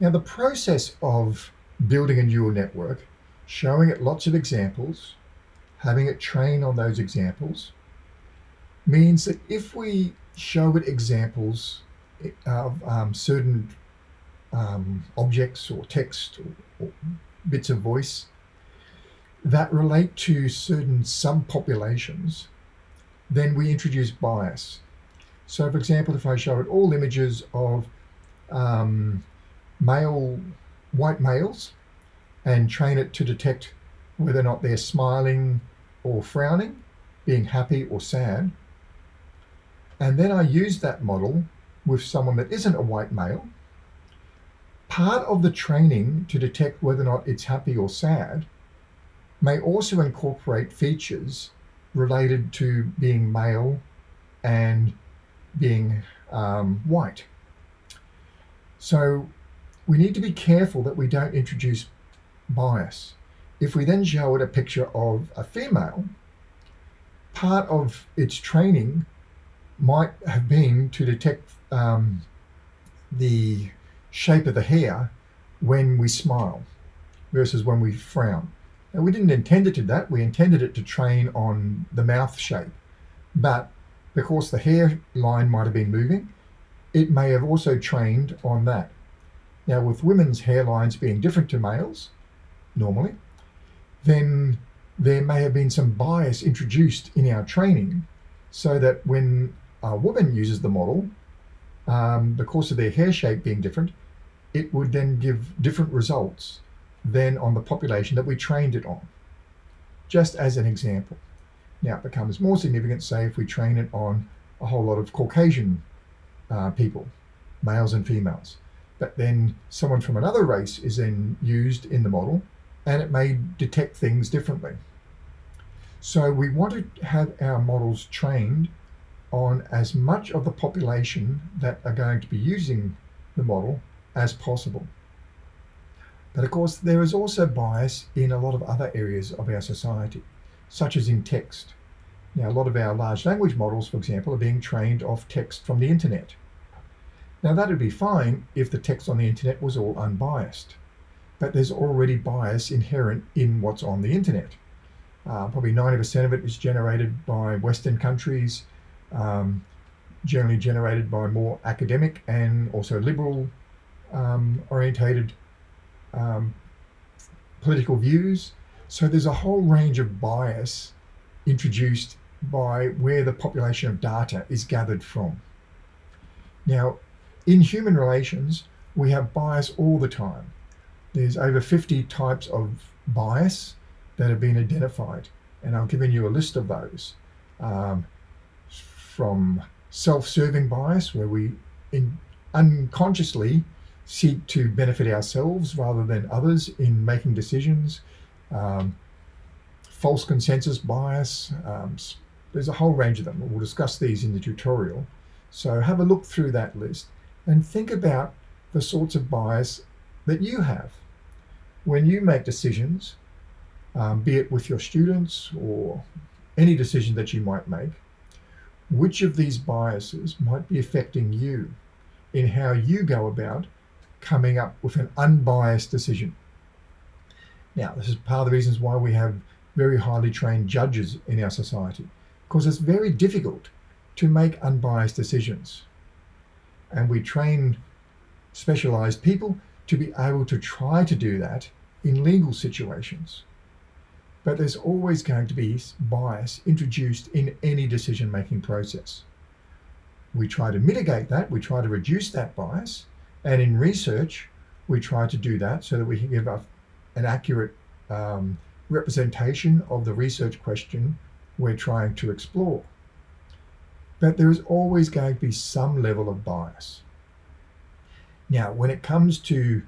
Now, the process of building a neural network, showing it lots of examples, having it train on those examples, means that if we show it examples of um, certain um, objects or text or, or bits of voice that relate to certain subpopulations, then we introduce bias. So for example, if I show it all images of um, male, white males and train it to detect whether or not they're smiling or frowning, being happy or sad, and then I use that model with someone that isn't a white male, part of the training to detect whether or not it's happy or sad may also incorporate features related to being male and being um, white. So we need to be careful that we don't introduce bias. If we then show it a picture of a female, part of its training might have been to detect um, the shape of the hair when we smile versus when we frown. Now we didn't intend it to that, we intended it to train on the mouth shape. But because the hairline might have been moving, it may have also trained on that. Now with women's hairlines being different to males, normally, then there may have been some bias introduced in our training so that when a woman uses the model, um, because of their hair shape being different, it would then give different results than on the population that we trained it on. Just as an example. Now it becomes more significant, say, if we train it on a whole lot of Caucasian uh, people, males and females. But then someone from another race is then used in the model and it may detect things differently. So we want to have our models trained on as much of the population that are going to be using the model as possible. But of course, there is also bias in a lot of other areas of our society, such as in text. Now, a lot of our large language models, for example, are being trained off text from the internet. Now, that would be fine if the text on the internet was all unbiased, but there's already bias inherent in what's on the internet. Uh, probably 90% of it is generated by Western countries, um, generally generated by more academic and also liberal um, orientated um, political views. So there's a whole range of bias introduced by where the population of data is gathered from. Now, in human relations, we have bias all the time. There's over 50 types of bias that have been identified, and I've given you a list of those. Um, from self-serving bias, where we in, unconsciously seek to benefit ourselves rather than others in making decisions, um, false consensus bias, um, there's a whole range of them. We'll discuss these in the tutorial. So have a look through that list and think about the sorts of bias that you have. When you make decisions, um, be it with your students or any decision that you might make, which of these biases might be affecting you in how you go about coming up with an unbiased decision. Now, this is part of the reasons why we have very highly trained judges in our society, because it's very difficult to make unbiased decisions. And we train specialized people to be able to try to do that in legal situations. But there's always going to be bias introduced in any decision-making process. We try to mitigate that, we try to reduce that bias, and in research, we try to do that so that we can give a, an accurate um, representation of the research question we're trying to explore. But there is always going to be some level of bias. Now, when it comes to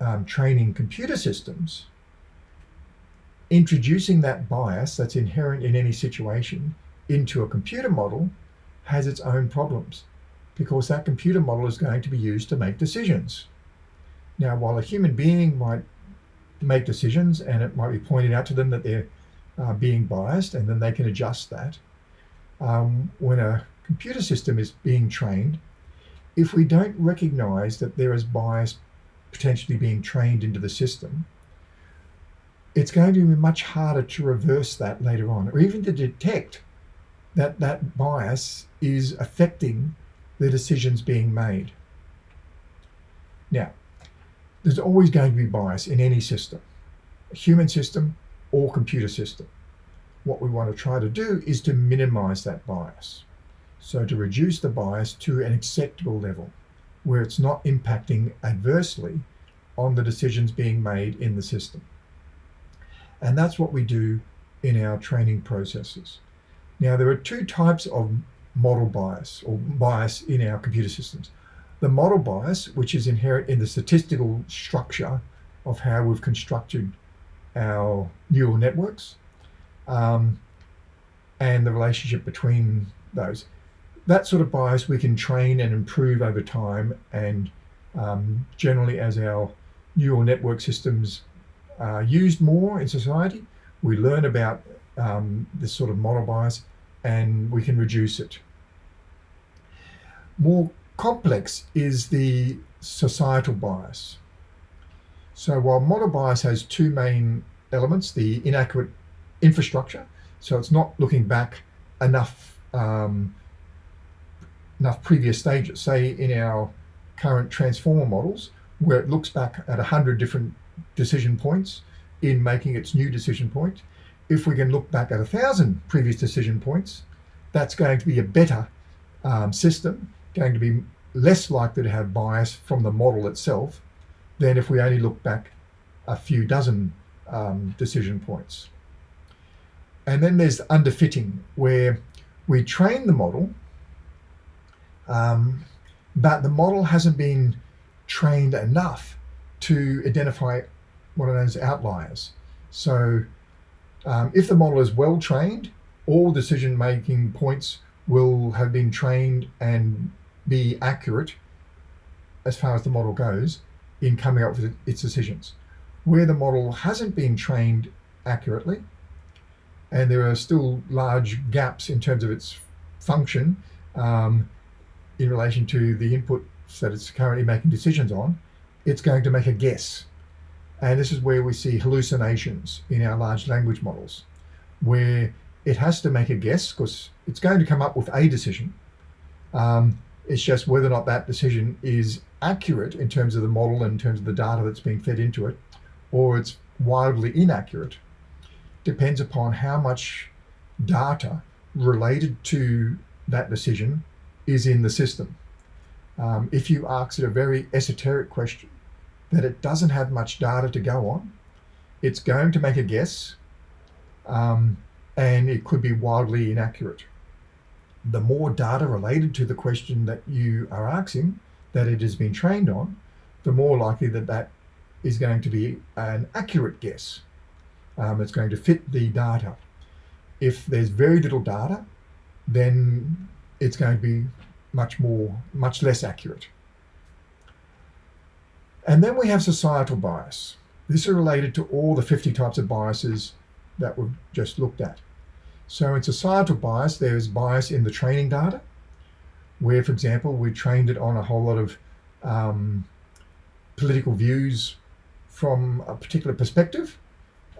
um, training computer systems, introducing that bias that's inherent in any situation into a computer model has its own problems because that computer model is going to be used to make decisions. Now, while a human being might make decisions and it might be pointed out to them that they're uh, being biased and then they can adjust that, um, when a computer system is being trained, if we don't recognize that there is bias potentially being trained into the system, it's going to be much harder to reverse that later on, or even to detect that that bias is affecting the decisions being made. Now, there's always going to be bias in any system, human system or computer system. What we want to try to do is to minimize that bias. So to reduce the bias to an acceptable level where it's not impacting adversely on the decisions being made in the system. And that's what we do in our training processes. Now, there are two types of model bias or bias in our computer systems. The model bias, which is inherent in the statistical structure of how we've constructed our neural networks um, and the relationship between those that sort of bias we can train and improve over time. And um, generally, as our neural network systems are used more in society, we learn about um, this sort of model bias and we can reduce it. More complex is the societal bias. So while model bias has two main elements, the inaccurate infrastructure, so it's not looking back enough um, enough previous stages, say in our current transformer models, where it looks back at 100 different decision points in making its new decision point. If we can look back at a thousand previous decision points, that's going to be a better um, system, going to be less likely to have bias from the model itself than if we only look back a few dozen um, decision points. And then there's underfitting, where we train the model um, but the model hasn't been trained enough to identify what are known as outliers. So um, if the model is well trained, all decision making points will have been trained and be accurate as far as the model goes in coming up with its decisions. Where the model hasn't been trained accurately, and there are still large gaps in terms of its function, um, in relation to the input that it's currently making decisions on, it's going to make a guess. And this is where we see hallucinations in our large language models, where it has to make a guess because it's going to come up with a decision. Um, it's just whether or not that decision is accurate in terms of the model and in terms of the data that's being fed into it, or it's wildly inaccurate, depends upon how much data related to that decision is in the system. Um, if you ask it a very esoteric question that it doesn't have much data to go on, it's going to make a guess um, and it could be wildly inaccurate. The more data related to the question that you are asking that it has been trained on, the more likely that that is going to be an accurate guess. Um, it's going to fit the data. If there's very little data, then it's going to be much more, much less accurate. And then we have societal bias. This is related to all the 50 types of biases that we've just looked at. So in societal bias, there's bias in the training data, where, for example, we trained it on a whole lot of um, political views from a particular perspective.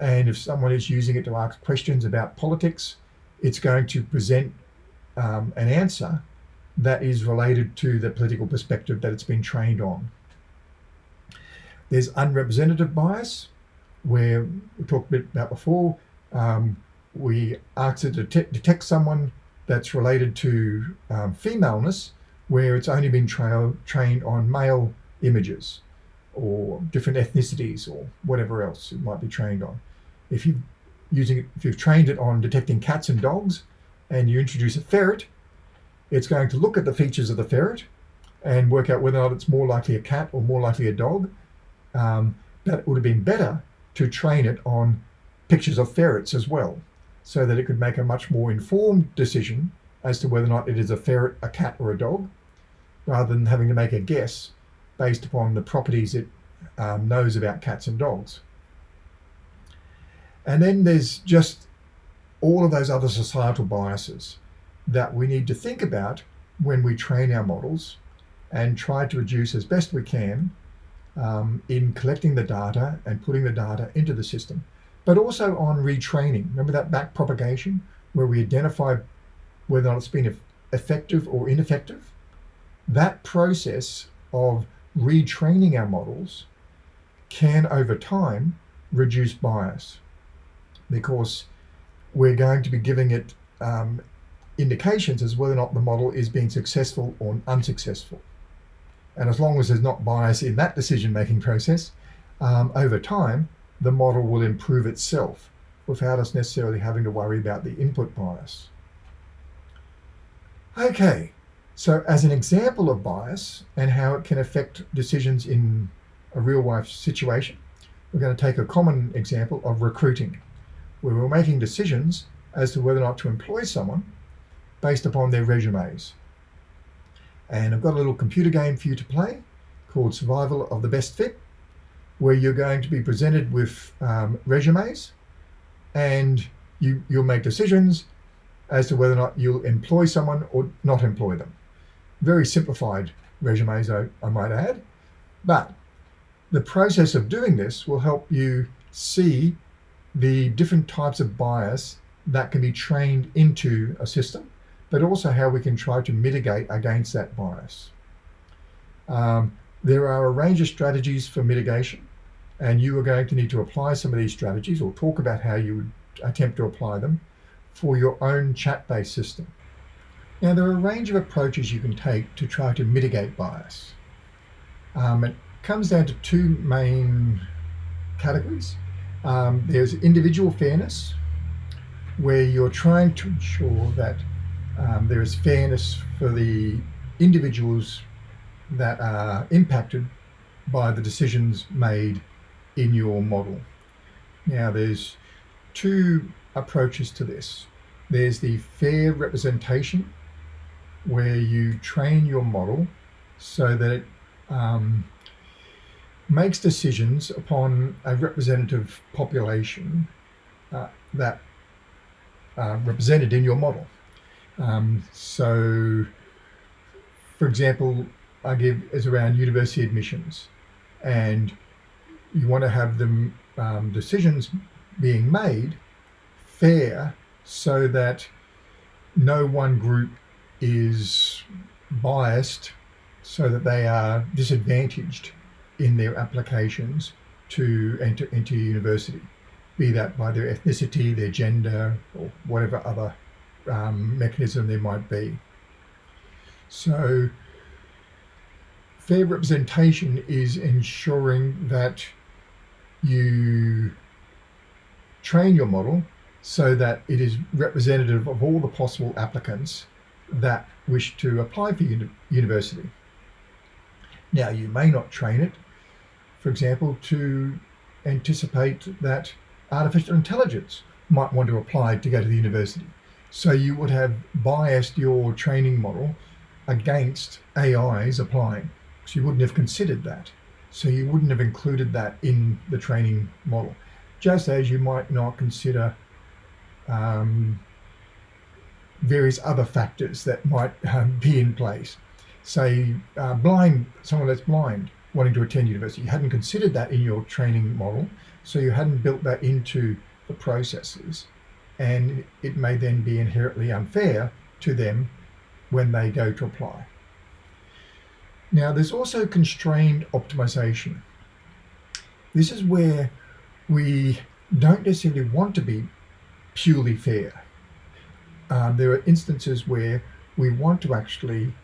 And if someone is using it to ask questions about politics, it's going to present um, an answer that is related to the political perspective that it's been trained on. There's unrepresentative bias, where we talked a bit about before. Um, we ask it to detect, someone that's related to um, femaleness, where it's only been tra trained on male images or different ethnicities or whatever else it might be trained on. If you using if you've trained it on detecting cats and dogs, and you introduce a ferret, it's going to look at the features of the ferret and work out whether or not it's more likely a cat or more likely a dog. Um, but it would have been better to train it on pictures of ferrets as well, so that it could make a much more informed decision as to whether or not it is a ferret, a cat, or a dog, rather than having to make a guess based upon the properties it um, knows about cats and dogs. And then there's just all of those other societal biases that we need to think about when we train our models and try to reduce as best we can um, in collecting the data and putting the data into the system, but also on retraining. Remember that back propagation where we identify whether or not it's been effective or ineffective? That process of retraining our models can over time reduce bias because we're going to be giving it um, indications as whether or not the model is being successful or unsuccessful. And as long as there's not bias in that decision-making process, um, over time, the model will improve itself without us necessarily having to worry about the input bias. Okay, so as an example of bias and how it can affect decisions in a real life situation, we're going to take a common example of recruiting, where we're making decisions as to whether or not to employ someone based upon their resumes. And I've got a little computer game for you to play called Survival of the Best Fit, where you're going to be presented with um, resumes and you, you'll make decisions as to whether or not you'll employ someone or not employ them. Very simplified resumes, I, I might add. But the process of doing this will help you see the different types of bias that can be trained into a system but also how we can try to mitigate against that bias. Um, there are a range of strategies for mitigation, and you are going to need to apply some of these strategies or talk about how you would attempt to apply them for your own chat-based system. Now, there are a range of approaches you can take to try to mitigate bias. Um, it comes down to two main categories. Um, there's individual fairness, where you're trying to ensure that um, there is fairness for the individuals that are impacted by the decisions made in your model. Now there's two approaches to this. There's the fair representation where you train your model so that it um, makes decisions upon a representative population uh, that are represented in your model. Um, so, for example, I give is around university admissions, and you want to have them um, decisions being made fair so that no one group is biased so that they are disadvantaged in their applications to enter into university, be that by their ethnicity, their gender, or whatever other um, mechanism there might be. So fair representation is ensuring that you train your model so that it is representative of all the possible applicants that wish to apply for uni university. Now you may not train it, for example, to anticipate that artificial intelligence might want to apply to go to the university. So you would have biased your training model against AIs applying. So you wouldn't have considered that. So you wouldn't have included that in the training model. Just as you might not consider um, various other factors that might um, be in place. Say uh, blind, someone that's blind wanting to attend university. You hadn't considered that in your training model. So you hadn't built that into the processes and it may then be inherently unfair to them when they go to apply. Now there's also constrained optimization. This is where we don't necessarily want to be purely fair. Um, there are instances where we want to actually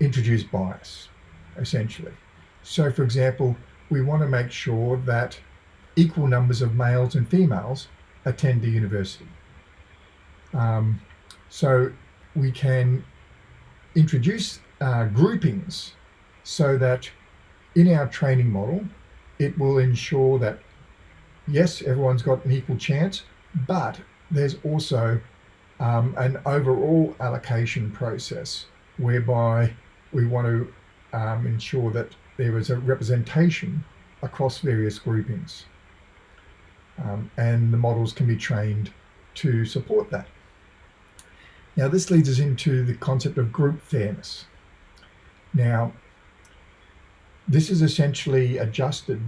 introduce bias, essentially. So for example, we want to make sure that equal numbers of males and females attend the university. Um, so we can introduce uh, groupings so that in our training model, it will ensure that, yes, everyone's got an equal chance, but there's also um, an overall allocation process whereby we want to um, ensure that there is a representation across various groupings um, and the models can be trained to support that. Now this leads us into the concept of group fairness. Now, This is essentially adjusted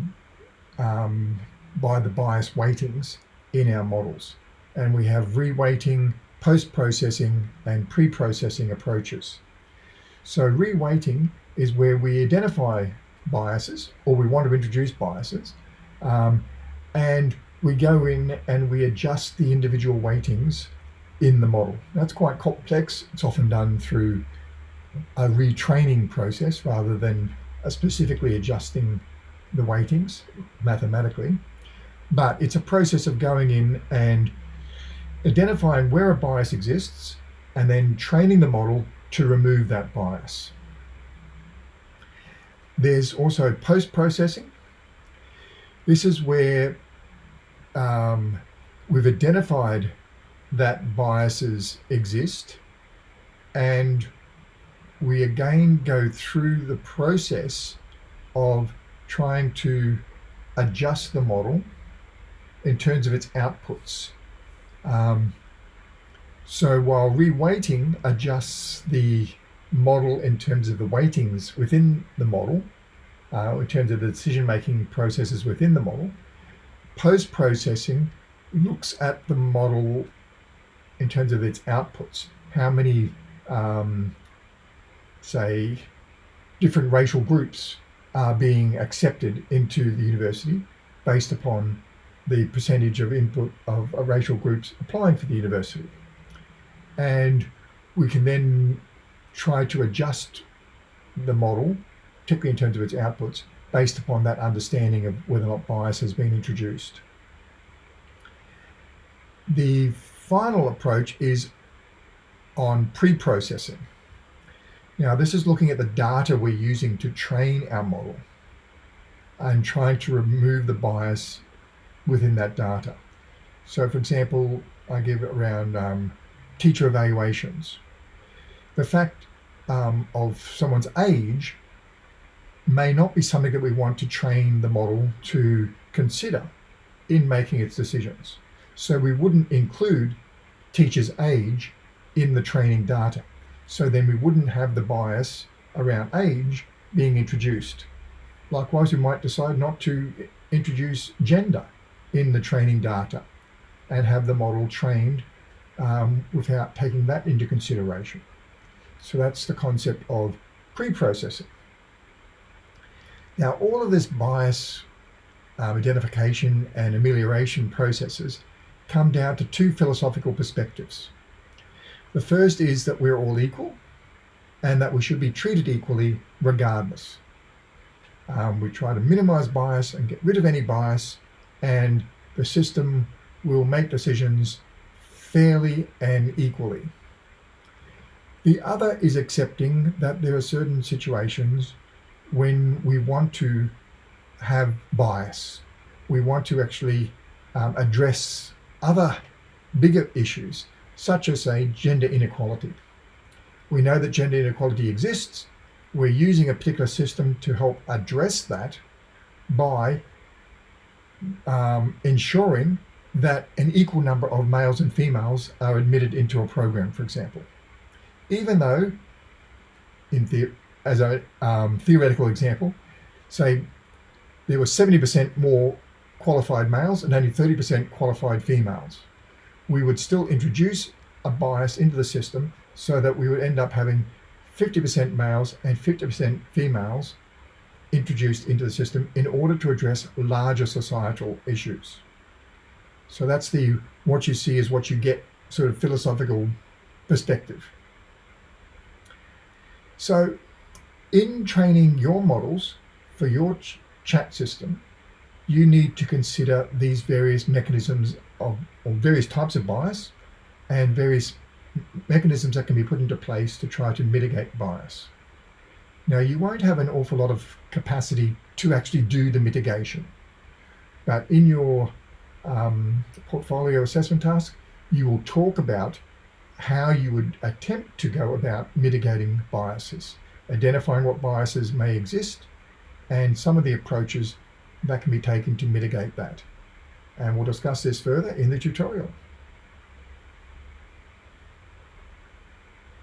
um, by the bias weightings in our models. And we have reweighting, post-processing, and pre-processing approaches. So reweighting is where we identify biases, or we want to introduce biases, um, and we go in and we adjust the individual weightings in the model. That's quite complex. It's often done through a retraining process rather than specifically adjusting the weightings mathematically. But it's a process of going in and identifying where a bias exists and then training the model to remove that bias. There's also post-processing. This is where um, we've identified that biases exist and we again go through the process of trying to adjust the model in terms of its outputs. Um, so while reweighting adjusts the model in terms of the weightings within the model, uh, in terms of the decision-making processes within the model, post-processing looks at the model in terms of its outputs. How many, um, say, different racial groups are being accepted into the university based upon the percentage of input of racial groups applying for the university. And we can then try to adjust the model, particularly in terms of its outputs, based upon that understanding of whether or not bias has been introduced. The final approach is on pre-processing. Now, this is looking at the data we're using to train our model and trying to remove the bias within that data. So, for example, I give around um, teacher evaluations. The fact um, of someone's age may not be something that we want to train the model to consider in making its decisions. So we wouldn't include teacher's age in the training data. So then we wouldn't have the bias around age being introduced. Likewise, we might decide not to introduce gender in the training data and have the model trained um, without taking that into consideration. So that's the concept of pre-processing. Now, all of this bias um, identification and amelioration processes come down to two philosophical perspectives. The first is that we're all equal and that we should be treated equally regardless. Um, we try to minimize bias and get rid of any bias and the system will make decisions fairly and equally. The other is accepting that there are certain situations when we want to have bias. We want to actually um, address other bigger issues, such as, say, gender inequality. We know that gender inequality exists. We're using a particular system to help address that by um, ensuring that an equal number of males and females are admitted into a program, for example. Even though, in the, as a um, theoretical example, say there were 70% more qualified males and only 30% qualified females. We would still introduce a bias into the system so that we would end up having 50% males and 50% females introduced into the system in order to address larger societal issues. So that's the, what you see is what you get sort of philosophical perspective. So in training your models for your ch chat system, you need to consider these various mechanisms of, or various types of bias and various mechanisms that can be put into place to try to mitigate bias. Now you won't have an awful lot of capacity to actually do the mitigation, but in your um, portfolio assessment task, you will talk about how you would attempt to go about mitigating biases, identifying what biases may exist, and some of the approaches that can be taken to mitigate that. And we'll discuss this further in the tutorial.